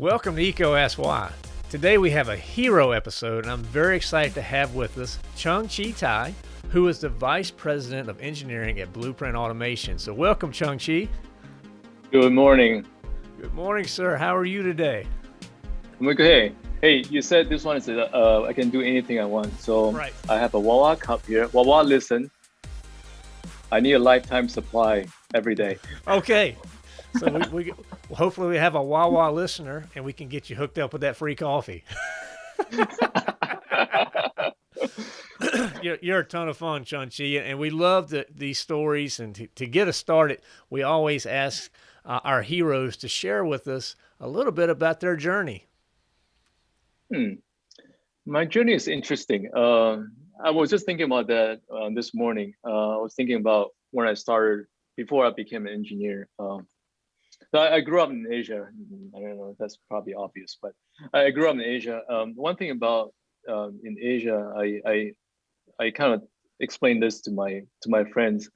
Welcome to EECO Ask Why. Today we have a hero episode, and I'm very excited to have with us Chung Chi Tai, who is the Vice President of Engineering at Blueprint Automation. So, welcome, Chung Chi. Good morning. Good morning, sir. How are you today? I'm okay. Hey, you said this one is uh, I can do anything I want. So Right. I have a Wawa cup here. Wawa, listen. I need a lifetime supply every day. Okay. So we, we well, hopefully we have a Wawa listener, and we can get you hooked up with that free coffee. you're, you're a ton of fun, Chung Chi, and we love the, these stories. And to, to get us started, we always ask uh, our heroes to share with us a little bit about their journey. Hmm. My journey is interesting. Um, I was just thinking about that uh, this morning. Uh, I was thinking about when I started before I became an engineer. Um, so I, I grew up in Asia. I don't know. If that's probably obvious, but I grew up in Asia. Um, one thing about um, in Asia, I I, I kind of explained this to my to my friends.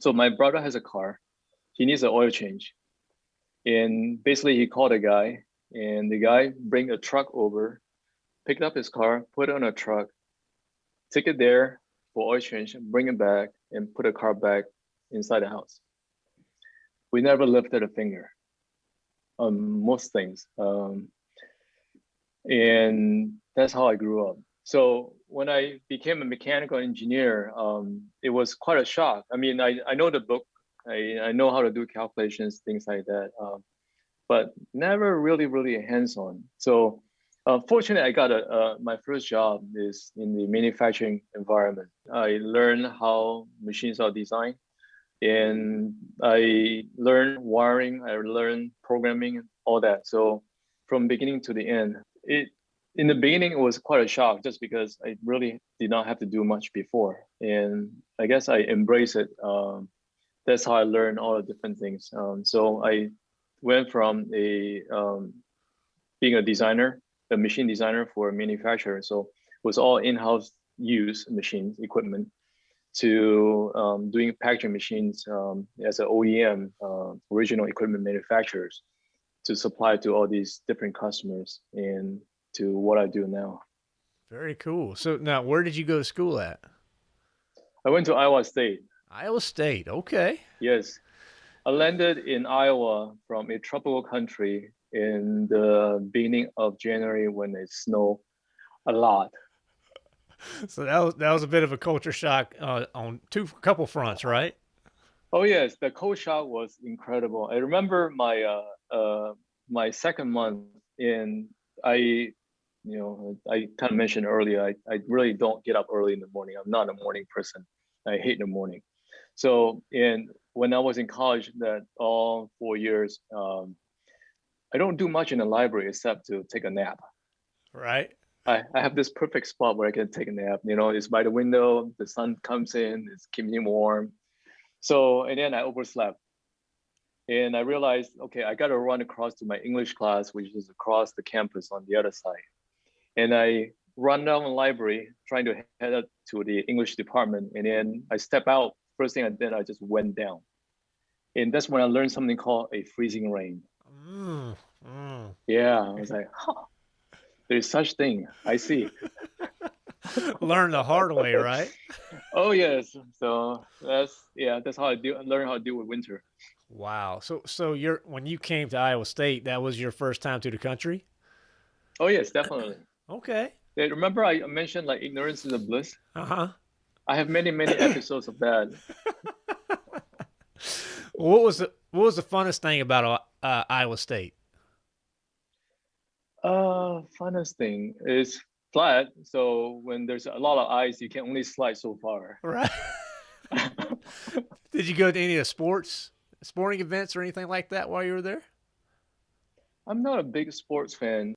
So my brother has a car. He needs an oil change, and basically he called a guy, and the guy bring a truck over, picked up his car, put it on a truck, take it there for oil change, bring it back, and put a car back inside the house. We never lifted a finger on most things. Um, and that's how I grew up. So when I became a mechanical engineer, um, it was quite a shock. I mean, I, I know the book, I, I know how to do calculations, things like that, um, but never really, really hands-on. So uh, fortunately, I got a, uh, my first job is in the manufacturing environment. I learned how machines are designed and I learned wiring, I learned programming, all that. So from beginning to the end, it in the beginning it was quite a shock just because I really did not have to do much before, and I guess I embrace it. Um, that's how I learned all the different things. Um, so I went from a um, being a designer, a machine designer for a manufacturer. So it was all in-house use machines, equipment, to um, doing packaging machines um, as an OEM, uh, original equipment manufacturers, to supply to all these different customers and to what I do now. Very cool. So now, where did you go to school at? I went to Iowa State. Iowa State. Okay. Yes. I landed in Iowa from a tropical country in the beginning of January when it snowed a lot. So that was that was a bit of a culture shock uh, on two couple fronts, right? Oh yes, the cold shock was incredible. I remember my uh, uh, my second month in I, you know, I kind of mentioned earlier. I, I really don't get up early in the morning. I'm not a morning person. I hate the morning. So and when I was in college, that all four years, um, I don't do much in the library except to take a nap. Right. I, I have this perfect spot where I can take a nap. You know, it's by the window, the sun comes in, it's keeping me warm. So, and then I overslept. And I realized, okay, I got to run across to my English class, which is across the campus on the other side. And I run down the library, trying to head up to the English department. And then I step out. First thing I did, I just went down. And that's when I learned something called a freezing rain. Mm, mm. Yeah, I was like, huh, there's such thing. I see. Learn the hard way, right? Oh yes. So that's yeah, that's how I do learn how to deal with winter. Wow. So so you're when you came to Iowa State, that was your first time to the country? Oh yes, definitely. Okay. Remember I mentioned like ignorance is a bliss? Uh-huh. I have many, many episodes of that. What was the what was the funnest thing about uh, Iowa State? Uh funnest thing is flat. So when there's a lot of ice, you can only slide so far. Right. Did you go to any of the sports sporting events or anything like that while you were there? I'm not a big sports fan.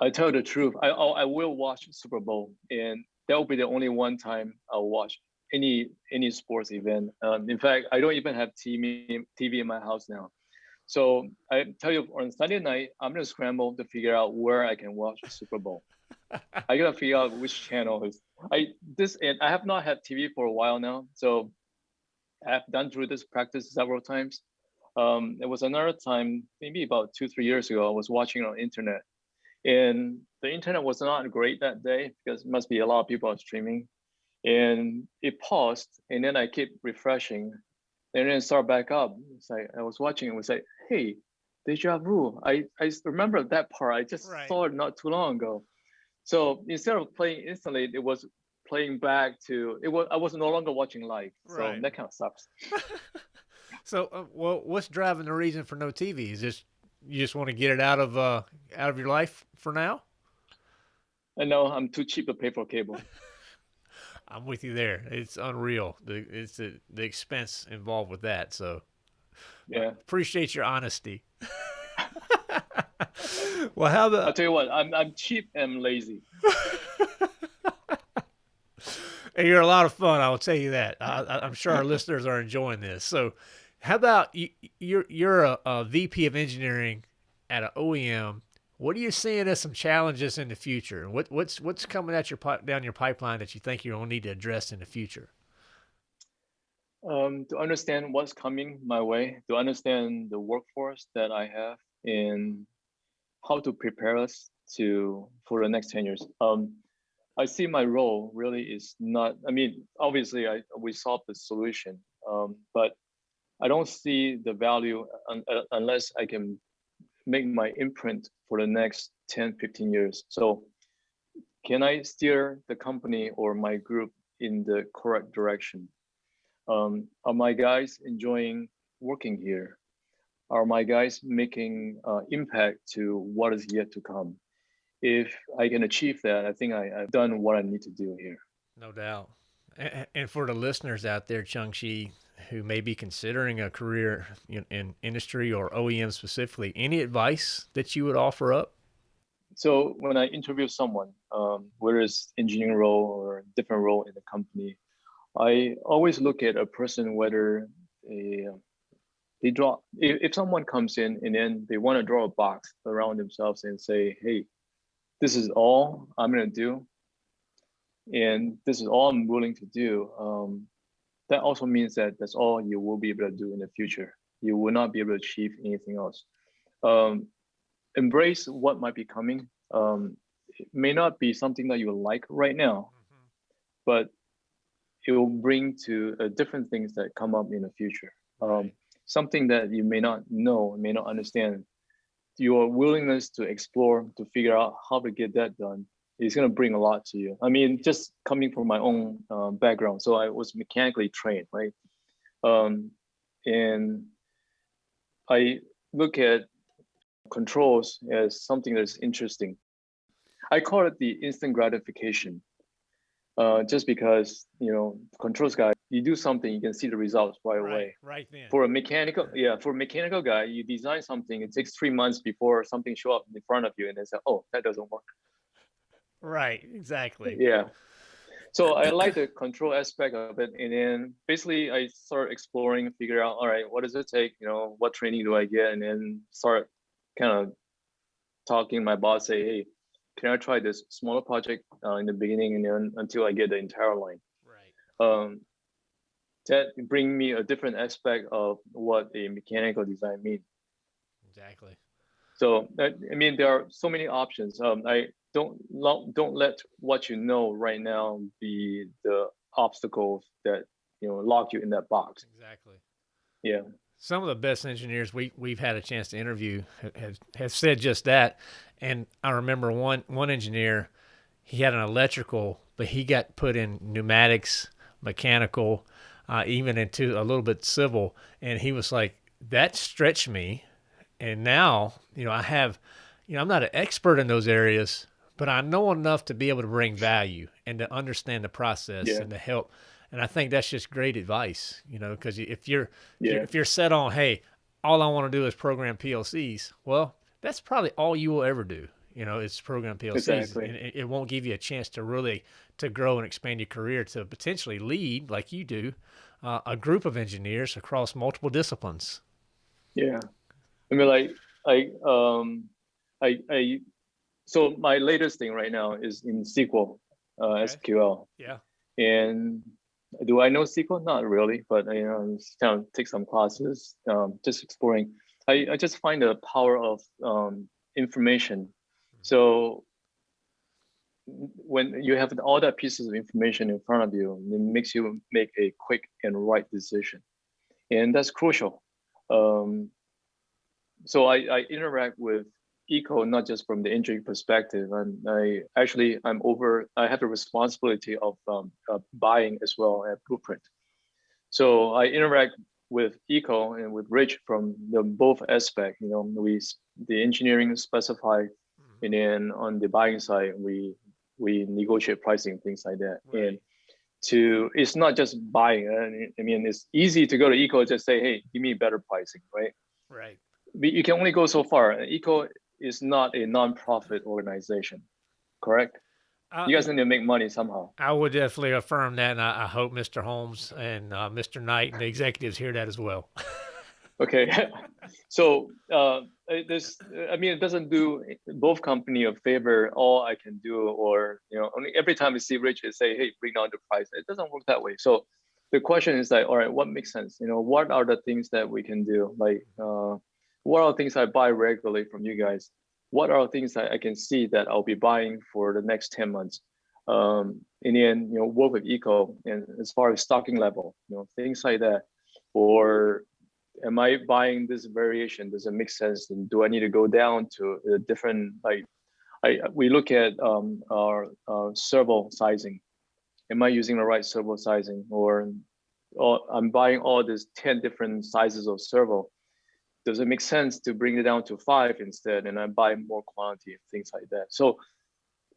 I tell the truth. I I'll- I will watch Super Bowl, and that will be the only one time I'll watch any any sports event. Um, in fact, I don't even have TV TV in my house now. So I tell you, on Sunday night, I'm gonna scramble to figure out where I can watch the Super Bowl. I gotta figure out which channel is. I this and I have not had TV for a while now, so I have done through this practice several times. Um, there was another time, maybe about two, three years ago, I was watching on internet and the internet was not great that day because it must be a lot of people are streaming and it paused and then I keep refreshing and then start back up. It's like I was watching and was like, hey, deja vu. I, I remember that part. I just right. saw it not too long ago. So instead of playing instantly, it was playing back to it was I was no longer watching live. So right. that kind of sucks. so uh, well what's driving the reason for no TV? Is just you just want to get it out of uh out of your life for now? I know I'm too cheap to pay for cable. I'm with you there. It's unreal. The it's the, the expense involved with that. So yeah, appreciate your honesty. well, how the I'll tell you what. I'm I'm cheap and lazy. and you're a lot of fun. I will tell you that. I, am sure our listeners are enjoying this. So, how about you? You're you're a, a VP of engineering at an OEM what are you seeing as some challenges in the future? What what's what's coming at your down your pipeline that you think you're gonna need to address in the future? Um, to understand what's coming my way, to understand the workforce that I have, and how to prepare us to for the next ten years. Um, I see my role really is not. I mean, obviously, I we solve the solution, um, but I don't see the value un, uh, unless I can make my imprint for the next 10, 15 years. So can I steer the company or my group in the correct direction? Um, are my guys enjoying working here? Are my guys making uh, impact to what is yet to come? If I can achieve that, I think I, have done what I need to do here. No doubt. And for the listeners out there, Chung Chi, who may be considering a career in, in, industry or OEM specifically, any advice that you would offer up? So when I interview someone, um, whether it's engineering role or different role in the company, I always look at a person whether they, they draw. If, if someone comes in and then they want to draw a box around themselves and say, "Hey, this is all I'm gonna do," and this is all I'm willing to do. Um, that also means that that's all you will be able to do in the future. You will not be able to achieve anything else. Um, embrace what might be coming. Um, it may not be something that you like right now, mm-hmm. but it will bring to uh, different things that come up in the future. Um, something that you may not know, may not understand. Your willingness to explore, to figure out how to get that done it's going to bring a lot to you. I mean, just coming from my own uh, background, so I was mechanically trained, right? Um, and I look at controls as something that's interesting. I call it the instant gratification, uh, just because you know controls guy, you do something, you can see the results right, right away. Right then. For a mechanical, yeah, for a mechanical guy, you design something, it takes three months before something show up in front of you, and they say, "Oh, that doesn't work." Right, exactly. Yeah. So I like the control aspect of it. And then basically I start exploring, figure out, all right, what does it take? You know, what training do I get? And then start kind of talking my boss, say, hey, can I try this smaller project uh, in the beginning and then until I get the entire line? Right. Um, that bring me a different aspect of what a mechanical design means. Exactly. So I mean, there are so many options. Um, I don't don't let what you know right now be the obstacles that you know lock you in that box. Exactly. Yeah. Some of the best engineers we we've had a chance to interview have have said just that. And I remember one one engineer, he had an electrical, but he got put in pneumatics, mechanical, uh, even into a little bit civil, and he was like, that stretched me. And now, you know, I have, you know, I'm not an expert in those areas, but I know enough to be able to bring value and to understand the process yeah. and to help. And I think that's just great advice, you know, because if you're yeah. if you're set on, hey, all I want to do is program PLCs, well, that's probably all you will ever do. You know, it's program PLCs, exactly. and it won't give you a chance to really to grow and expand your career to potentially lead, like you do, uh, a group of engineers across multiple disciplines. Yeah, I mean, like I um, I I so my latest thing right now is in SQL, uh, okay. SQL. Yeah. And do I know SQL? Not really, but you know, just kind of take some classes, um, just exploring. I, I just find the power of um, information. So when you have all that pieces of information in front of you, it makes you make a quick and right decision, and that's crucial. Um, so I, I interact with EECO not just from the engineering perspective and i actually i'm over i have the responsibility of um, uh, buying as well at blueprint. So i interact with EECO and with rich from the both aspect you know we the engineering specify mm-hmm. and then on the buying side we we negotiate pricing things like that. Right. and to it's not just buying i mean it's easy to go to EECO just say hey give me better pricing right? Right. You can only go so far. EECO is not a non-profit organization, correct? Uh, you guys need to make money somehow. I would definitely affirm that, and I, I hope Mr. Holmes and uh, Mr. Knight and the executives hear that as well. okay, so uh, this, I mean, it doesn't do both company a favor. All I can do, or you know, only every time we see Rich, Richard say, "Hey, bring down the price," it doesn't work that way. So the question is like, all right, what makes sense? You know, what are the things that we can do? Like, uh, what are things I buy regularly from you guys? What are things that I can see that I'll be buying for the next 10 months? Um, and then, you know, work with EECO and as far as stocking level, you know, things like that. Or am I buying this variation? Does it make sense? And do I need to go down to a different, like, I, we look at um, our, our servo sizing. Am I using the right servo sizing? Or, or I'm buying all these 10 different sizes of servo does it make sense to bring it down to five instead and I buy more quantity and things like that? So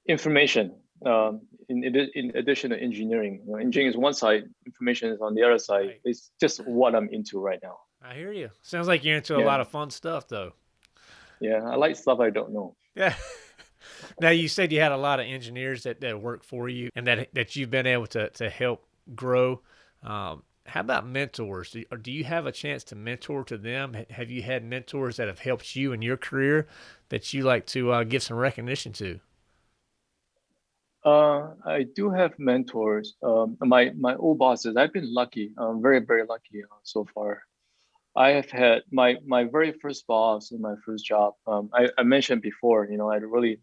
information, um, in, in addition to engineering, you know, engineering is one side, information is on the other side. Right. It's just what I'm into right now. I hear you. Sounds like you're into yeah. a lot of fun stuff though. Yeah, I like stuff I don't know. Yeah. now you said you had a lot of engineers that, that work for you and that that you've been able to to help grow. Um, how about mentors? Do, do you have a chance to mentor to them? Have you had mentors that have helped you in your career that you like to uh, give some recognition to? Uh, I do have mentors. Um, my my old bosses. I've been lucky. I'm very very lucky uh, so far. I have had my my very first boss in my first job. Um, I, I mentioned before. You know, I really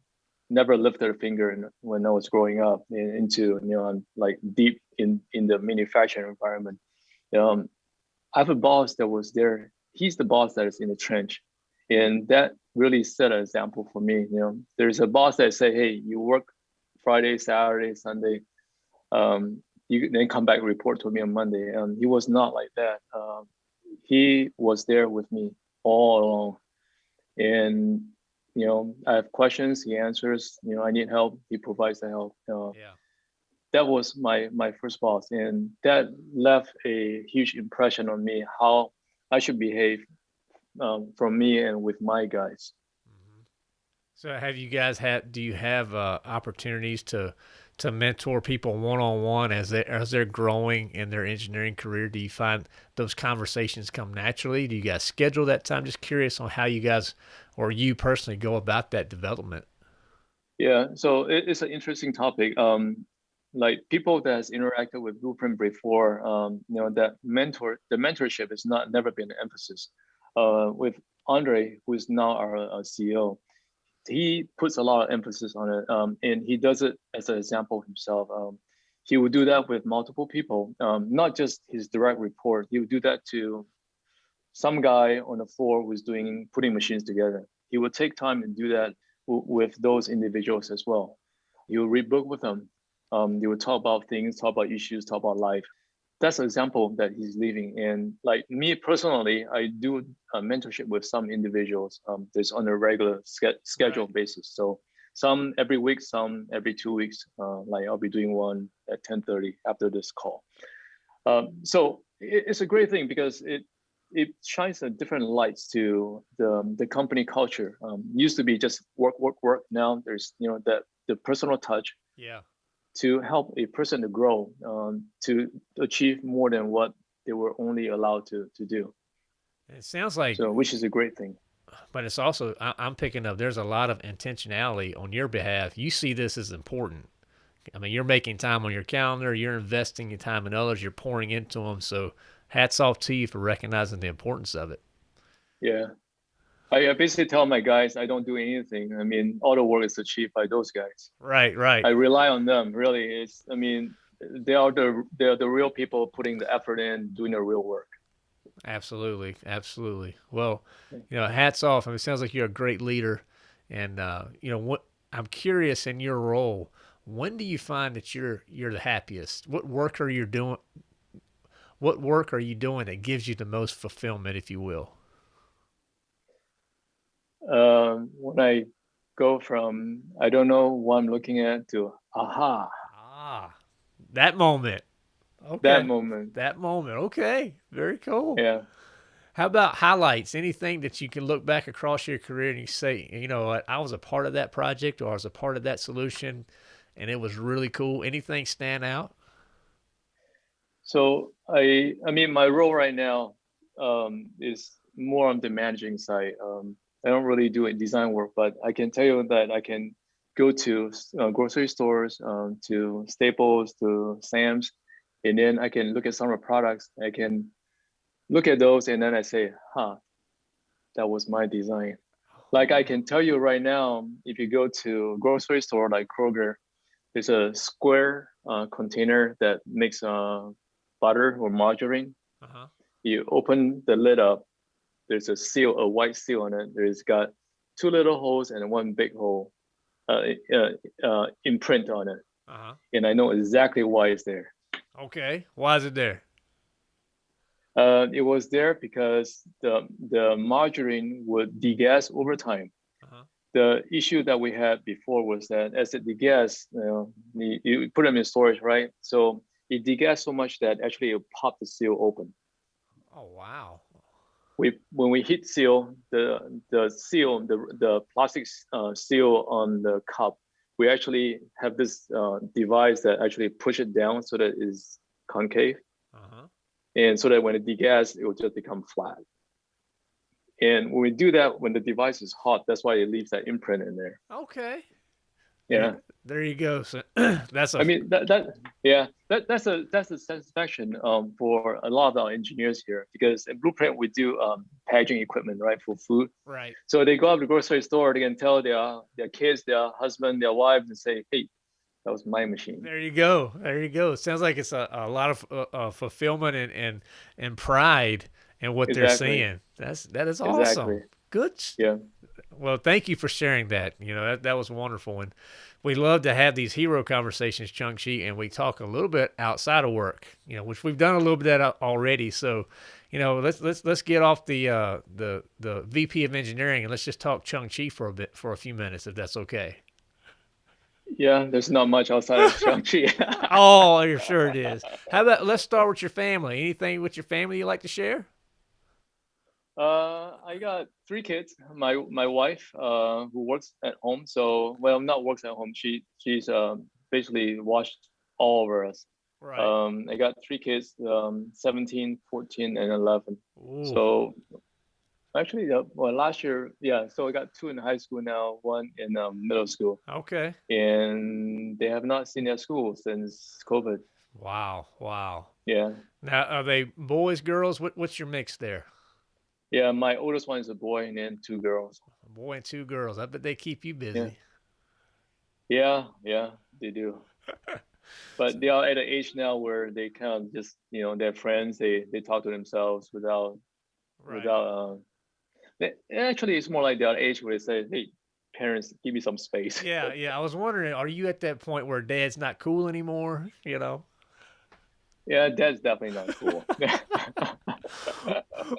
never lifted a finger in, when I was growing up in, into you know like deep in in the manufacturing environment um, I have a boss that was there. He's the boss that is in the trench, and that really set an example for me. You know, there's a boss that say, "Hey, you work Friday, Saturday, Sunday, um, you then come back report to me on Monday." And he was not like that. Um, he was there with me all along, and you know, I have questions, he answers. You know, I need help, he provides the help. Uh, yeah that was my my first boss, and that left a huge impression on me how I should behave um, from me and with my guys. Mm-hmm. So, have you guys had? Do you have uh, opportunities to to mentor people one on one as they as they're growing in their engineering career? Do you find those conversations come naturally? Do you guys schedule that time? Just curious on how you guys or you personally go about that development. Yeah, so it, it's an interesting topic. Um, like people that has interacted with Blueprint before, um, you know, that mentor, the mentorship has not never been an emphasis. Uh, with Andre, who is now our, our, CEO, he puts a lot of emphasis on it, um, and he does it as an example himself. Um, he would do that with multiple people, um, not just his direct report. He would do that to some guy on the floor who's doing putting machines together. He would take time and do that with those individuals as well. He would read book with them um, they would talk about things, talk about issues, talk about life. That's an example that he's living. And like me personally, I do a mentorship with some individuals. Um, that's on a regular ske- schedule right. basis. So some every week, some every two weeks. Uh, like I'll be doing one at 10:30 after this call. Um, so it, it's a great thing because it it shines a different lights to the the company culture. Um, used to be just work, work, work. Now there's you know that the personal touch. Yeah to help a person to grow, um, to achieve more than what they were only allowed to to do. It sounds like so, which is a great thing. But it's also I, am picking up. There's a lot of intentionality on your behalf. You see this as important. I mean, you're making time on your calendar, you're investing your time in others, you're pouring into them. So hats off to you for recognizing the importance of it. Yeah. I, basically tell my guys I don't do anything. I mean, all the work is achieved by those guys. Right, right. I rely on them. Really, it's. I mean, they are the they are the real people putting the effort in, doing the real work. Absolutely, absolutely. Well, you know, hats off. I mean, it sounds like you're a great leader, and uh, you know what? I'm curious in your role. When do you find that you're you're the happiest? What work are you doing? What work are you doing that gives you the most fulfillment, if you will? Um, when I go from I don't know what I'm looking at to aha. Ah, that moment. Okay. That moment. That moment. Okay. Very cool. Yeah. How about highlights? Anything that you can look back across your career and you say, you know what, I was a part of that project or I was a part of that solution and it was really cool. Anything stand out? So I I mean my role right now um, is more on the managing side. Um, I don't really do design work, but I can tell you that I can go to uh, grocery stores, um, to Staples, to Sam's, and then I can look at some of the products. I can look at those, and then I say, "Huh, that was my design." Like I can tell you right now, if you go to a grocery store like Kroger, there's a square uh, container that makes uh, butter or margarine. Uh-huh. You open the lid up, there's a seal, a white seal on it. There's got two little holes and one big hole uh, uh, uh, imprint on it. Uh-huh. And I know exactly why it's there. Okay. Why is it there? Uh, it was there because the, the margarine would degas over time. Uh-huh. The issue that we had before was that as it degas, you, know, you, you put them in storage, right? So it degas so much that actually it popped the seal open. Oh, wow we when we heat seal the the seal the the plastic uh, seal on the cup, we actually have this uh, device that actually push it down so that it's concave, uh-huh. and so that when it degas, it will just become flat. And when we do that, when the device is hot, that's why it leaves that imprint in there. Okay. Yeah. There you go. So that's a... I mean that that yeah that that's a that's a satisfaction um for a lot of our engineers here because in Blueprint we do um packaging equipment right for food. Right. So they go up to the grocery store, they can tell their their kids, their husband, their wives, and say, hey, that was my machine. There you go. There you go. It sounds like it's a, a lot of uh, uh, fulfillment and, and and pride in what exactly. they're saying That's that is awesome. Exactly. Good. Yeah. Well, thank you for sharing that. You know, that, that was wonderful. And we love to have these hero conversations, Chung Chi, and we talk a little bit outside of work, you know, which we've done a little bit of that already. So, you know, let's let's let's get off the uh, the the VP of engineering and let's just talk Chung Chi for a bit for a few minutes, if that's okay. Yeah, there's not much outside of Chung Chi. oh, you're sure it is. How about let's start with your family. Anything with your family you like to share? Uh, I got three kids. My my wife, uh, who works at home. So well, not works at home. She she's uh, basically watched all over us. Right. Um, I got three kids, um, 17, 14, and 11. Ooh. So actually, uh, well, last year, yeah. So I got two in high school now, one in um, middle school. Okay. And they have not seen their school since COVID. Wow! Wow! Yeah. Now, are they boys, girls? What, what's your mix there? Yeah, my oldest one is a boy and then two girls. A boy and two girls. I bet they keep you busy. Yeah, yeah, yeah they do. but they are at an age now where they kind of just, you know, they're friends. They they talk to themselves without right. without. Uh, they, actually, it's more like that age where they say, "Hey, parents, give me some space." Yeah, yeah. I was wondering, are you at that point where dad's not cool anymore? You know. Yeah, dad's definitely not cool.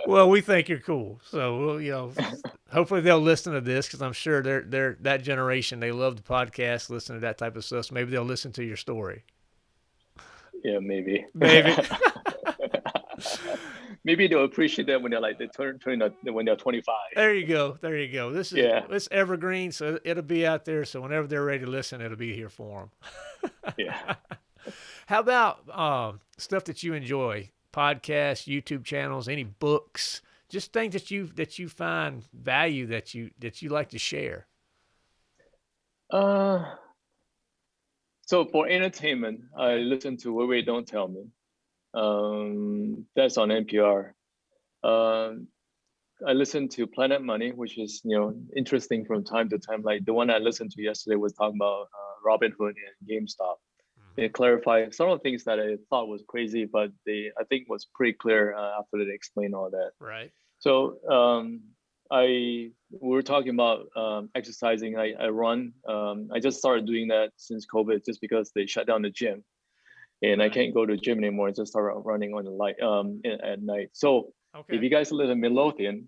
well, we think you're cool. So, you know, hopefully they'll listen to this because I'm sure they're they're that generation. They love the podcast, listen to that type of stuff. So maybe they'll listen to your story. Yeah, maybe. Maybe. maybe they'll appreciate that when they're like they turn, turn when they're 25. There you go. There you go. This is yeah. It's evergreen, so it'll be out there. So whenever they're ready to listen, it'll be here for them. yeah. How about um, stuff that you enjoy? Podcasts, YouTube channels, any books, just things that you that you find value that you that you like to share? Uh so for entertainment, I listen to Wait Wait Don't Tell Me. Um, that's on NPR. Um, I listen to Planet Money, which is you know interesting from time to time. Like the one I listened to yesterday was talking about uh, Robinhood and GameStop. They clarify some of the things that I thought was crazy, but they I think was pretty clear uh, after they explained all that. Right. So um, I we were talking about um, exercising. I, I run. Um, I just started doing that since COVID, just because they shut down the gym, and I can't go to the gym anymore. I just started running on the light um, at night. So okay. if you guys live in Midlothian,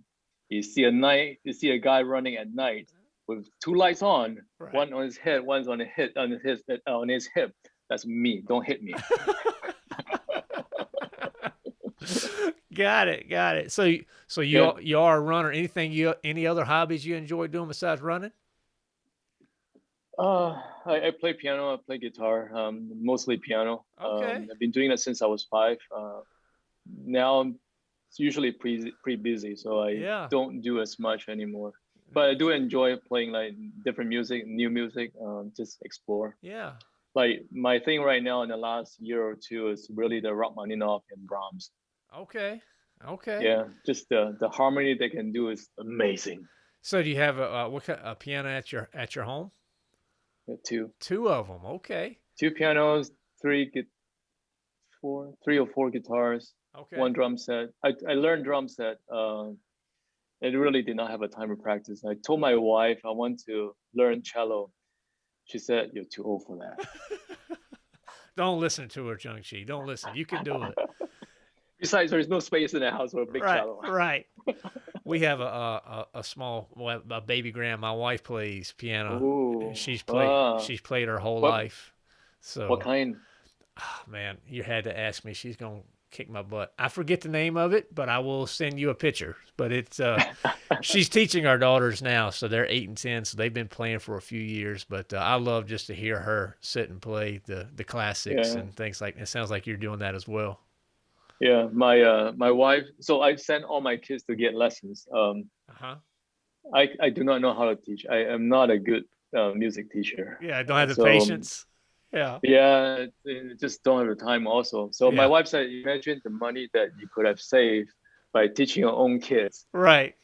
you see a night, you see a guy running at night with two lights on, right. one on his head, one's on his hip, on his on his hip. That's me. Don't hit me. got it, got it. So, so you yeah. you are a runner. Anything you any other hobbies you enjoy doing besides running? Uh, I, I play piano. I play guitar. Um, mostly piano. Okay. Um, I've been doing that since I was five. Uh, now I'm usually pretty pretty busy, so I yeah. don't do as much anymore. But I do enjoy playing like different music, new music. Um, just explore. Yeah. Like my thing right now in the last year or two is really the Rachmaninoff and Brahms. Okay. Okay. Yeah, just the the harmony they can do is amazing. So do you have a, a what kind, a piano at your at your home? Yeah, two. Two of them. Okay. Two pianos, three, four, three or four guitars. Okay. One drum set. I I learned drum set. Uh, it really did not have a time to practice. I told my wife I want to learn cello. She said, "You're too old for that." Don't listen to her, Chung Chi. Don't listen. You can do it. Besides, there's no space in the house for a big right, cello. Right. we have a, a, a small a baby grand. My wife plays piano. Ooh, she's played uh, she's played her whole what, life. So what kind? Oh, man, you had to ask me. She's gonna kick my butt. I forget the name of it, but I will send you a picture. But it's uh, she's teaching our daughters now, so they're eight and ten, so they've been playing for a few years. But uh, I love just to hear her sit and play the the classics yeah. and things like. It sounds like you're doing that as well. Yeah, my uh, my wife. So I sent all my kids to get lessons. Um, uh-huh. I I do not know how to teach. I am not a good uh, music teacher. Yeah, I don't have the so, patience. Yeah. Yeah, just don't have the time. Also, so yeah. my wife said, imagine the money that you could have saved by teaching your own kids. Right.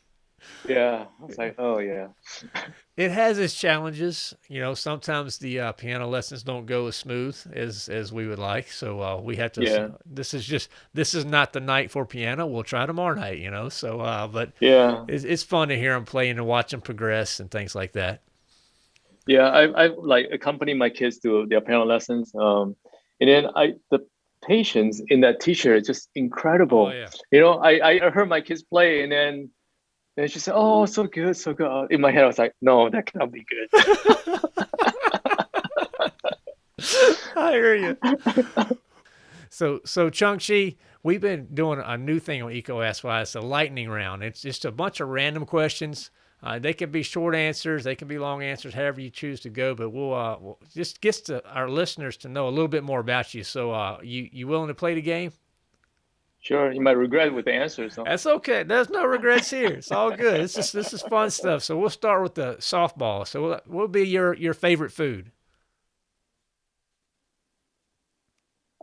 Yeah, I was like, oh yeah. it has its challenges. You know, sometimes the uh, piano lessons don't go as smooth as as we would like. So uh, we have to. Yeah. This is just this is not the night for piano. We'll try tomorrow night. You know. So, uh, but yeah, it's, it's fun to hear them playing and watch them progress and things like that. Yeah, I I like accompany my kids to their piano lessons. Um, and then I the patience in that teacher is just incredible. Oh, yeah. You know, I I heard my kids play and then and she said, "Oh, so good, so good." In my head, I was like, "No, that cannot be good." I hear you. So, so Chung Chi, we've been doing a new thing on EECO Ask Why. It's a lightning round. It's just a bunch of random questions. Uh, they can be short answers, they can be long answers, however you choose to go. But we'll, uh, we'll just get to our listeners to know a little bit more about you. So, uh, you you willing to play the game? Sure, you might regret with the answers. So. That's okay. There's no regrets here. It's all good. This is this is fun stuff. So we'll start with the softball. So what will be your your favorite food?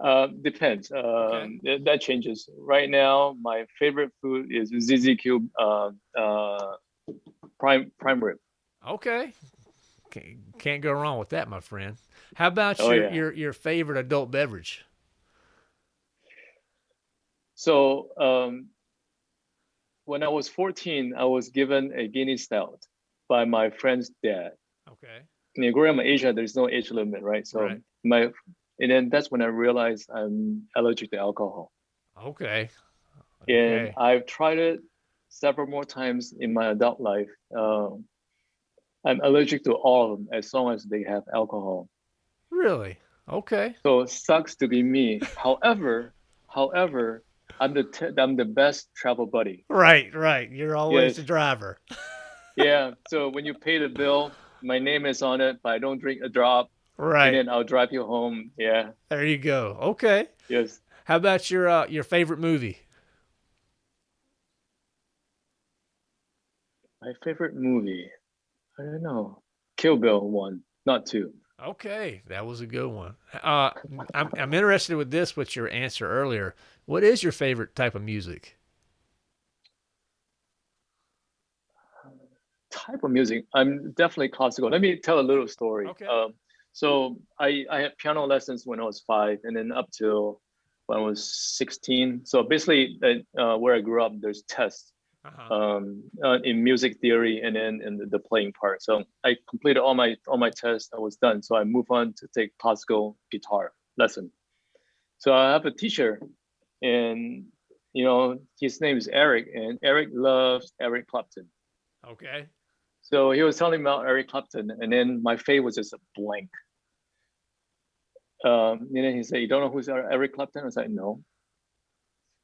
Uh, depends. Uh, okay. That changes. Right now, my favorite food is ZZ uh, uh, prime prime rib. Okay, can't go wrong with that, my friend. How about oh, your, yeah. your your favorite adult beverage? So um, when I was 14, I was given a Guinness Stout by my friend's dad. Okay. In growing up in Asia, there's no age limit, right? So right. my and then that's when I realized I'm allergic to alcohol. Okay. okay. And I've tried it several more times in my adult life. Um, I'm allergic to all of them as long as they have alcohol. Really? Okay. So it sucks to be me. however, however, I'm the t- I'm the best travel buddy. Right, right. You're always yes. the driver. yeah. So when you pay the bill, my name is on it, but I don't drink a drop. Right. And then I'll drive you home. Yeah. There you go. Okay. Yes. How about your uh, your favorite movie? My favorite movie. I don't know. Kill Bill one, not two. Okay, that was a good one. Uh, I'm I'm interested with this. With your answer earlier, what is your favorite type of music? Type of music. I'm definitely classical. Let me tell a little story. Okay. Um, so I I had piano lessons when I was five, and then up till when I was 16. So basically, uh, uh, where I grew up, there's tests Uh-huh. um, uh, in music theory and then in the, the playing part. So I completed all my all my tests. I was done. So I moved on to take classical guitar lesson. So I have a teacher, and you know his name is Eric, and Eric loves Eric Clapton. Okay. So he was telling me about Eric Clapton, and then my face was just a blank. Um, and then he said, "You don't know who's Eric Clapton?" I was like, "No."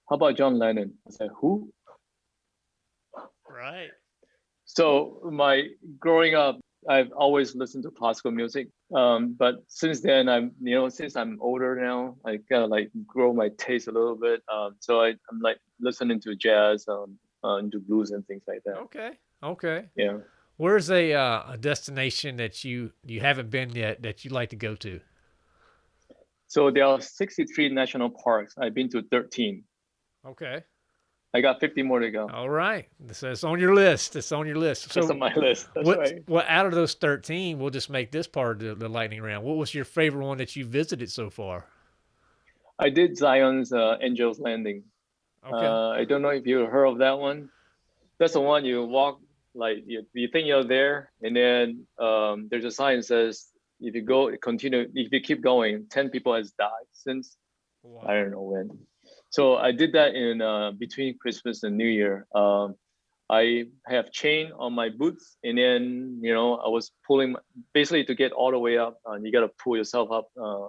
How about John Lennon? I said, "Who?" Right. So my growing up, I've always listened to classical music. Um, but since then, I'm you know since I'm older now, I kind of like grow my taste a little bit. Um, so I, I'm like listening to jazz, um, uh, into blues and things like that. Okay. Okay. Yeah. Where's a uh, a destination that you you haven't been yet that you'd like to go to? So there are 63 national parks. I've been to 13. Okay. I got 50 more to go. All right. So it's on your list. It's on your list. So That's on my list. That's what, right. what out of those 13, we'll just make this part of the, the lightning round. What was your favorite one that you visited so far? I did Zion's uh, Angel's Landing. Okay. Uh, I don't know if you heard of that one. That's the one you walk like you, you think you're there, and then um, there's a sign that says if you go continue if you keep going, ten people has died since Wow. I don't know when. So I did that in uh, between Christmas and New Year. Um, I have chain on my boots, and then you know I was pulling basically to get all the way up. Uh, you got to pull yourself up uh,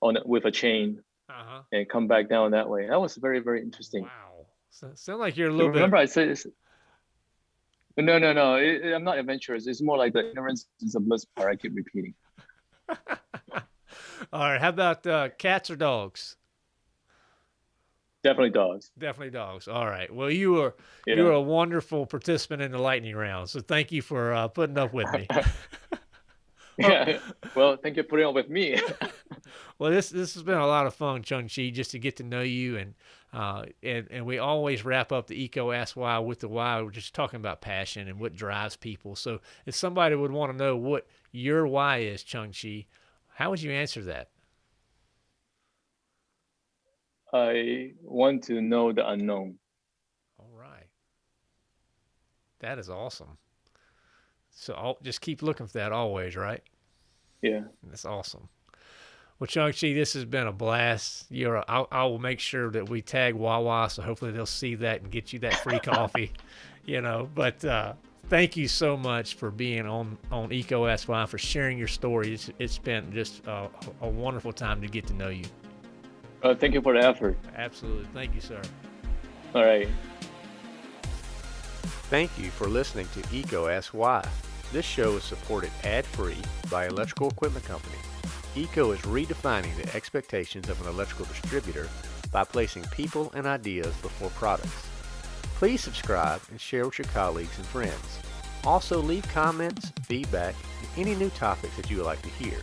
on with a chain Uh-huh. and come back down that way. That was very very interesting. Wow. So, sound like you're a So little remember, bit. I said no, no, no. It, it- I'm not adventurous. It's more like the ignorance is a bliss part. I keep repeating. All right. How about uh, cats or dogs? Definitely dogs. Definitely dogs. All right. Well, you were Yeah. you were a wonderful participant in the lightning round. So thank you for uh, putting up with me. yeah. Well, thank you for putting up with me. Well, this this has been a lot of fun, Chung Chi, just to get to know you and uh, and and we always wrap up the EECO Ask Why with the why. We're just talking about passion and what drives people. So if somebody would want to know what your why is, Chung Chi, how would you answer that? I want to know the unknown. All right, that is awesome. So I'll just keep looking for that always, right? Yeah. That's awesome. Well, Chung Chi, this has been a blast. You're, a, I, I will make sure that we tag Wawa, so hopefully they'll see that and get you that free coffee. You know, but uh, thank you so much for being on on EECO Ask Why for sharing your story. It's, it's been just a, a wonderful time to get to know you. Uh, thank you for the effort. Absolutely, thank you, sir. All right. Thank you for listening to EECO Ask Why. This show is supported ad-free by Electrical Equipment Company. EECO is redefining the expectations of an electrical distributor by placing people and ideas before products. Please subscribe and share with your colleagues and friends. Also leave comments, feedback, and any new topics that you would like to hear.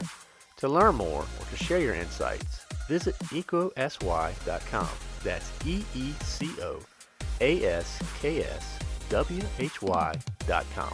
To learn more or to share your insights, visit eecoaskwhy.com. That's E-E-C-O A-S-K-S W-H-Y dot com.